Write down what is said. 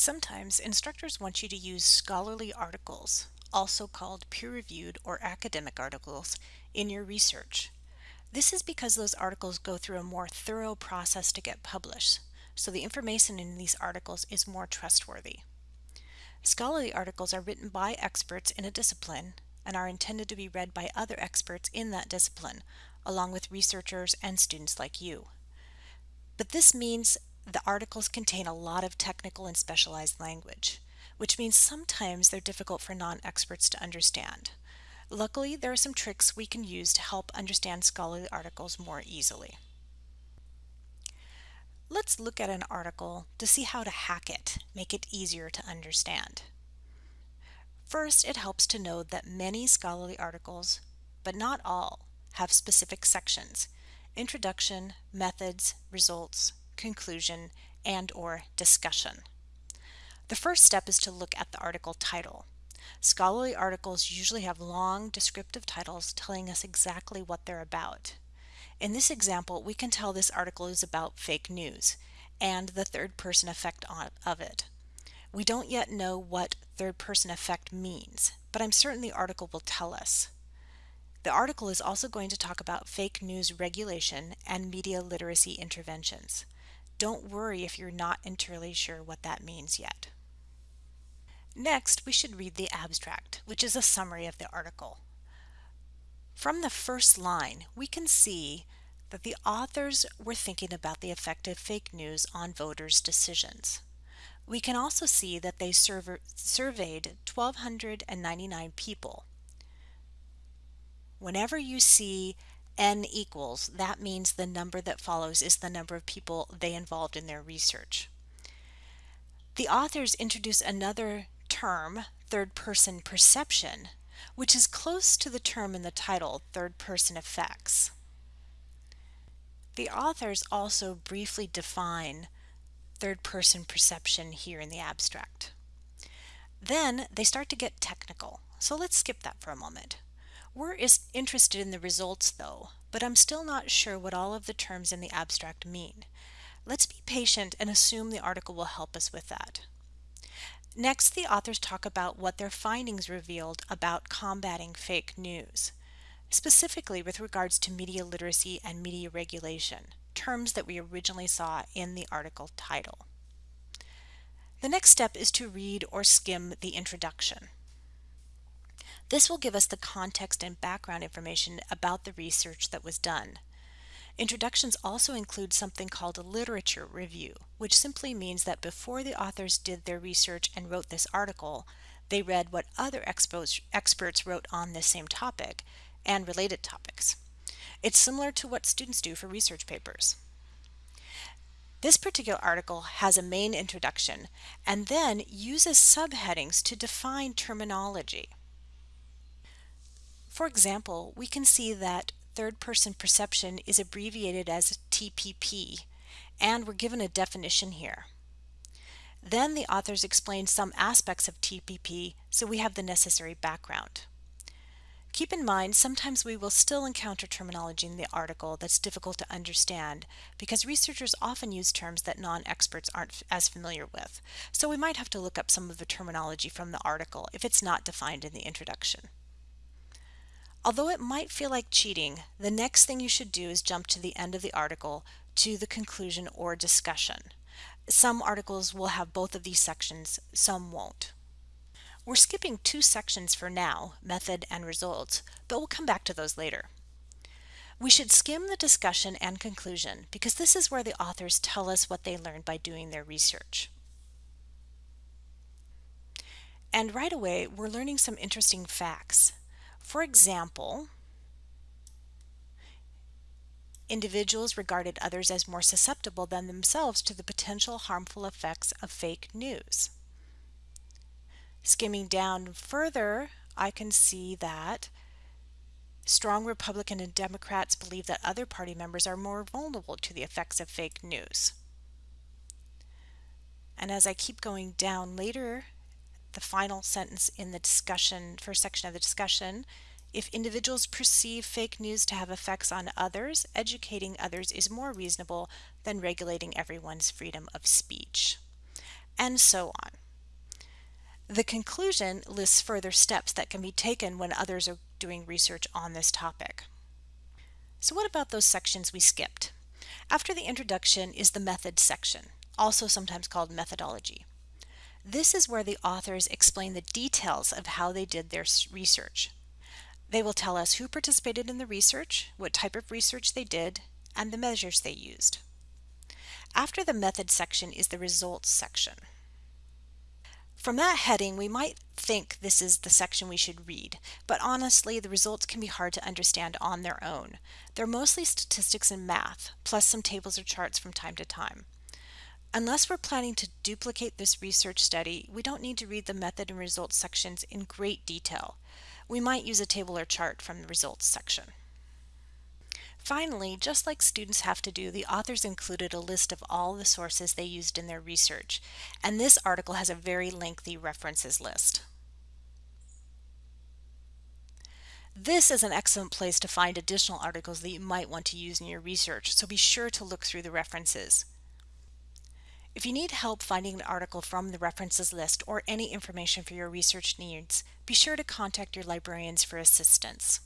Sometimes instructors want you to use scholarly articles, also called peer-reviewed or academic articles, in your research. This is because those articles go through a more thorough process to get published, so the information in these articles is more trustworthy. Scholarly articles are written by experts in a discipline and are intended to be read by other experts in that discipline, along with researchers and students like you. But this means the articles contain a lot of technical and specialized language, which means sometimes they're difficult for non-experts to understand. Luckily, there are some tricks we can use to help understand scholarly articles more easily. Let's look at an article to see how to hack it, make it easier to understand. First, it helps to know that many scholarly articles, but not all, have specific sections, introduction, methods, results, conclusion, and or discussion. The first step is to look at the article title. Scholarly articles usually have long descriptive titles telling us exactly what they're about. In this example, we can tell this article is about fake news and the third person effect of it. We don't yet know what third person effect means, but I'm certain the article will tell us. The article is also going to talk about fake news regulation and media literacy interventions. Don't worry if you're not entirely sure what that means yet. Next, we should read the abstract, which is a summary of the article. From the first line, we can see that the authors were thinking about the effect of fake news on voters' decisions. We can also see that they surveyed 1,299 people. Whenever you see n equals, that means the number that follows is the number of people they involved in their research. The authors introduce another term, third person perception, which is close to the term in the title, third person effects. The authors also briefly define third person perception here in the abstract. Then they start to get technical, so let's skip that for a moment. We're interested in the results though, but I'm still not sure what all of the terms in the abstract mean. Let's be patient and assume the article will help us with that. Next, the authors talk about what their findings revealed about combating fake news, specifically with regards to media literacy and media regulation, terms that we originally saw in the article title. The next step is to read or skim the introduction. This will give us the context and background information about the research that was done. Introductions also include something called a literature review, which simply means that before the authors did their research and wrote this article, they read what other experts wrote on this same topic and related topics. It's similar to what students do for research papers. This particular article has a main introduction and then uses subheadings to define terminology. For example, we can see that third person perception is abbreviated as TPP, and we're given a definition here. Then the authors explain some aspects of TPP so we have the necessary background. Keep in mind, sometimes we will still encounter terminology in the article that's difficult to understand because researchers often use terms that non-experts aren't as familiar with. So we might have to look up some of the terminology from the article if it's not defined in the introduction. Although it might feel like cheating, the next thing you should do is jump to the end of the article to the conclusion or discussion. Some articles will have both of these sections, some won't. We're skipping two sections for now, method and results, but we'll come back to those later. We should skim the discussion and conclusion because this is where the authors tell us what they learned by doing their research. And right away, we're learning some interesting facts. For example, individuals regarded others as more susceptible than themselves to the potential harmful effects of fake news. Skimming down further, I can see that strong Republican and Democrats believe that other party members are more vulnerable to the effects of fake news. And as I keep going down later the final sentence in the discussion, first section of the discussion, if individuals perceive fake news to have effects on others, educating others is more reasonable than regulating everyone's freedom of speech. and so on. The conclusion lists further steps that can be taken when others are doing research on this topic. So what about those sections we skipped? After the introduction is the methods section, also sometimes called methodology. This is where the authors explain the details of how they did their research. They will tell us who participated in the research, what type of research they did, and the measures they used. After the method section is the results section. From that heading, we might think this is the section we should read, but honestly, the results can be hard to understand on their own. They're mostly statistics and math, plus some tables or charts from time to time. Unless we're planning to duplicate this research study, we don't need to read the method and results sections in great detail. We might use a table or chart from the results section. Finally, just like students have to do, the authors included a list of all the sources they used in their research, and this article has a very lengthy references list. This is an excellent place to find additional articles that you might want to use in your research, so be sure to look through the references. If you need help finding an article from the references list or any information for your research needs, be sure to contact your librarians for assistance.